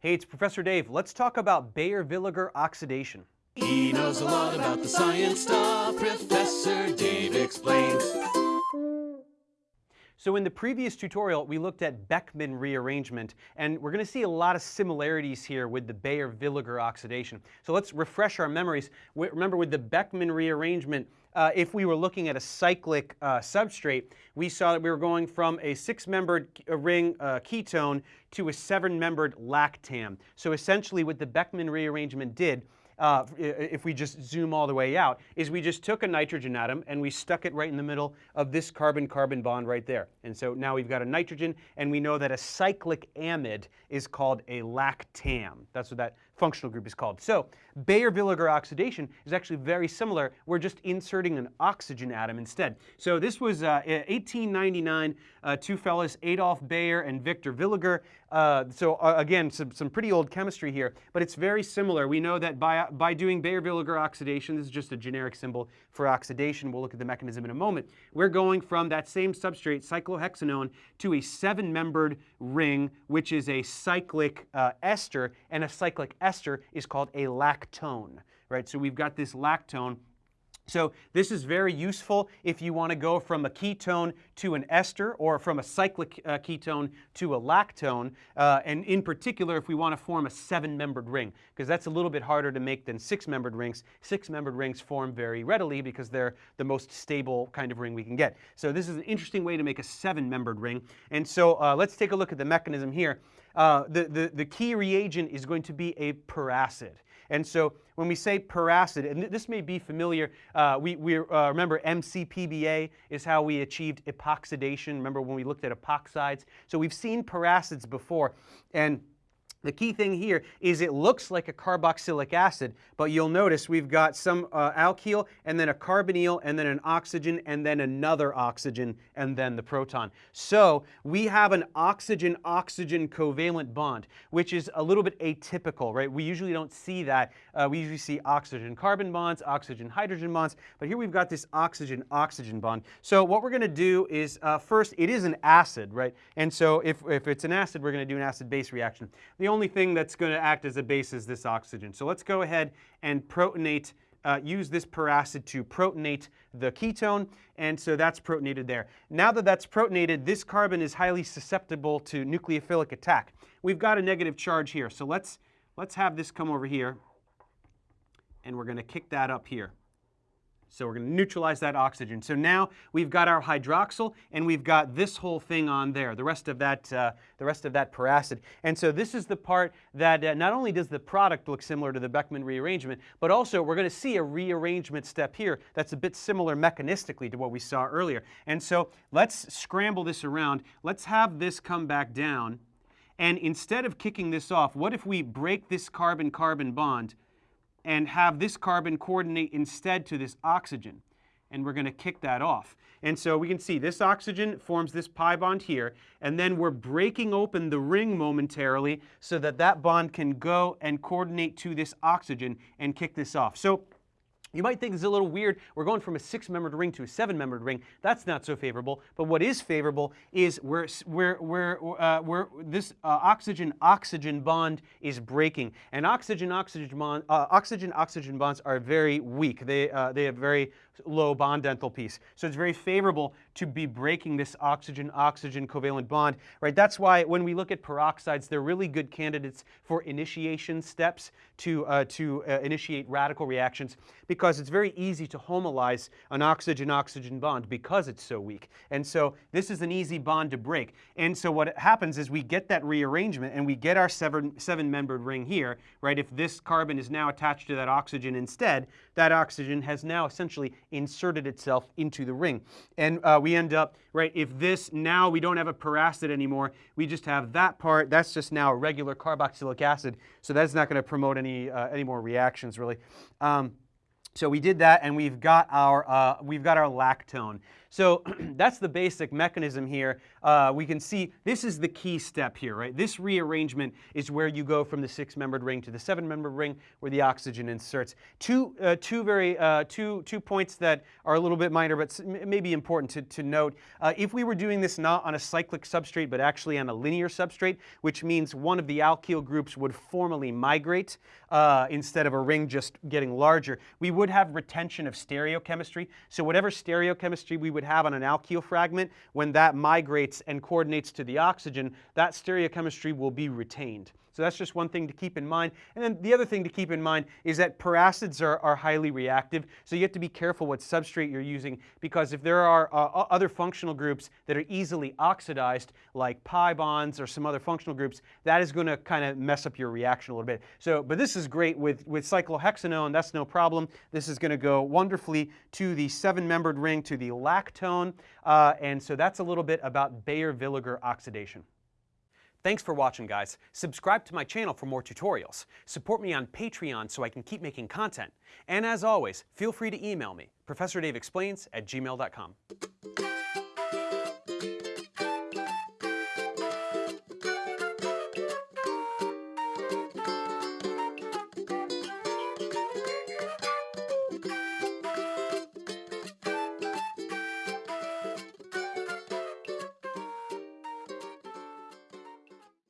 Hey, it's Professor Dave. Let's talk about Baeyer-Villiger oxidation. He knows a lot about the science stuff. Professor Dave explains. So in the previous tutorial, we looked at Beckmann rearrangement, and we're going to see a lot of similarities here with the Baeyer-Villiger oxidation. So let's refresh our memories. Remember, with the Beckmann rearrangement, uh, if we were looking at a cyclic uh, substrate, we saw that we were going from a six-membered uh, ring uh, ketone to a seven-membered lactam. So essentially what the Beckmann rearrangement did uh, if we just zoom all the way out, is we just took a nitrogen atom and we stuck it right in the middle of this carbon-carbon bond right there. And so now we've got a nitrogen, and we know that a cyclic amide is called a lactam. That's what that functional group is called. So Baeyer-Villiger oxidation is actually very similar. We're just inserting an oxygen atom instead. So this was uh, 1899, uh, two fellows, Adolf Baeyer and Victor Villiger. Uh, so uh, again, some, some pretty old chemistry here, but it's very similar. We know that by, by doing Baeyer-Villiger oxidation, this is just a generic symbol for oxidation. We'll look at the mechanism in a moment. We're going from that same substrate, cyclohexanone, to a seven-membered ring, which is a cyclic uh, ester, and a cyclic ester is called a lactone, right? So we've got this lactone so this is very useful if you want to go from a ketone to an ester or from a cyclic uh, ketone to a lactone, uh, and in particular if we want to form a seven-membered ring, because that's a little bit harder to make than six-membered rings. Six-membered rings form very readily because they're the most stable kind of ring we can get. So this is an interesting way to make a seven-membered ring. And so uh, let's take a look at the mechanism here. Uh, the, the, the key reagent is going to be a peracid. And so when we say peracid, and this may be familiar, uh, we, we uh, remember MCPBA is how we achieved epoxidation. Remember when we looked at epoxides? So we've seen peracids before. And the key thing here is it looks like a carboxylic acid, but you'll notice we've got some uh, alkyl and then a carbonyl and then an oxygen and then another oxygen and then the proton. So we have an oxygen-oxygen covalent bond, which is a little bit atypical, right? We usually don't see that. Uh, we usually see oxygen-carbon bonds, oxygen-hydrogen bonds, but here we've got this oxygen-oxygen bond. So what we're going to do is uh, first, it is an acid, right? And so if, if it's an acid, we're going to do an acid-base reaction. The the only thing that's going to act as a base is this oxygen. So let's go ahead and protonate, uh, use this peracid to protonate the ketone, and so that's protonated there. Now that that's protonated, this carbon is highly susceptible to nucleophilic attack. We've got a negative charge here, so let's, let's have this come over here, and we're going to kick that up here. So we're going to neutralize that oxygen. So now we've got our hydroxyl, and we've got this whole thing on there, the rest of that, uh, the rest of that peracid. And so this is the part that uh, not only does the product look similar to the Beckmann rearrangement, but also we're going to see a rearrangement step here that's a bit similar mechanistically to what we saw earlier. And so let's scramble this around. Let's have this come back down. And instead of kicking this off, what if we break this carbon-carbon bond and have this carbon coordinate instead to this oxygen. And we're going to kick that off. And so we can see this oxygen forms this pi bond here, and then we're breaking open the ring momentarily so that that bond can go and coordinate to this oxygen and kick this off. So you might think this is a little weird. We're going from a six-membered ring to a seven-membered ring. That's not so favorable. But what is favorable is where, where, where, uh, where this uh, oxygen-oxygen bond is breaking. And oxygen-oxygen bond, uh, oxygen-oxygen bonds are very weak. They, uh, they have very low bond enthalpies. So it's very favorable to be breaking this oxygen-oxygen covalent bond, right? That's why when we look at peroxides, they're really good candidates for initiation steps to, uh, to uh, initiate radical reactions because it's very easy to homolyze an oxygen-oxygen bond because it's so weak. And so this is an easy bond to break. And so what happens is we get that rearrangement and we get our seven-membered ring here, right? If this carbon is now attached to that oxygen instead, that oxygen has now essentially inserted itself into the ring. And uh, we end up, right, if this, now we don't have a peracid anymore, we just have that part, that's just now a regular carboxylic acid, so that's not going to promote any, uh, any more reactions, really. Um, so we did that, and we've got our, uh, we've got our lactone. So that's the basic mechanism here. Uh, we can see this is the key step here, right? This rearrangement is where you go from the six-membered ring to the seven-membered ring where the oxygen inserts. Two, uh, two, very, uh, two, two points that are a little bit minor but maybe important to, to note. Uh, if we were doing this not on a cyclic substrate but actually on a linear substrate, which means one of the alkyl groups would formally migrate uh, instead of a ring just getting larger, we would have retention of stereochemistry. So whatever stereochemistry we would have on an alkyl fragment, when that migrates and coordinates to the oxygen, that stereochemistry will be retained. So that's just one thing to keep in mind. And then the other thing to keep in mind is that peracids are, are highly reactive, so you have to be careful what substrate you're using because if there are uh, other functional groups that are easily oxidized, like pi bonds or some other functional groups, that is going to kind of mess up your reaction a little bit. So, but this is great with, with cyclohexanone, that's no problem. This is going to go wonderfully to the seven-membered ring, to the lactone, uh, and so that's a little bit about Baeyer-Villiger oxidation. Thanks for watching, guys. Subscribe to my channel for more tutorials. Support me on Patreon so I can keep making content. And as always, feel free to email me, ProfessorDaveExplains at gmail.com.